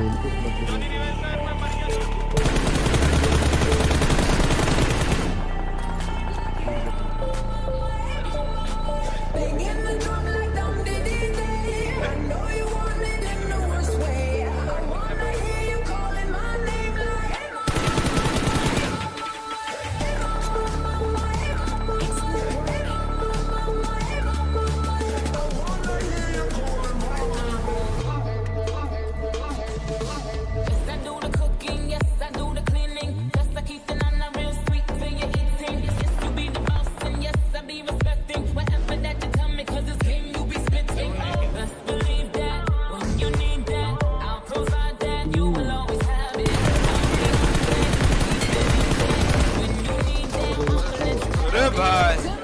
Hernán Mariano. Goodbye.